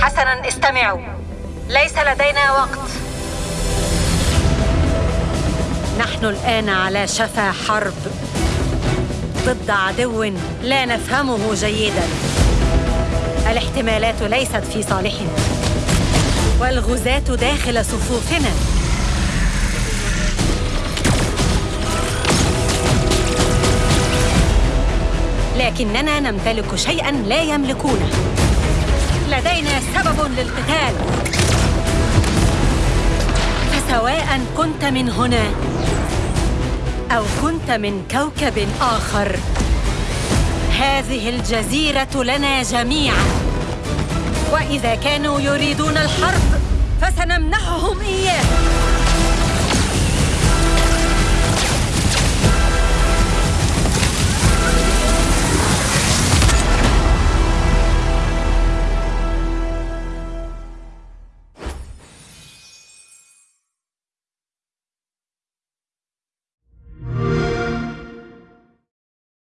حسنا استمعوا. ليس لدينا وقت. نحن الآن على شفا حرب ضد عدو لا نفهمه جيدا. الاحتمالات ليست في صالحنا والغزاة داخل صفوفنا. لكننا نمتلك شيئا لا يملكونه. لدينا سبب للقتال. فسواء كنت من هنا أو كنت من كوكب آخر هذه الجزيرة لنا جميعا. وإذا كانوا يريدون الحرب فسنمنحهم إياه.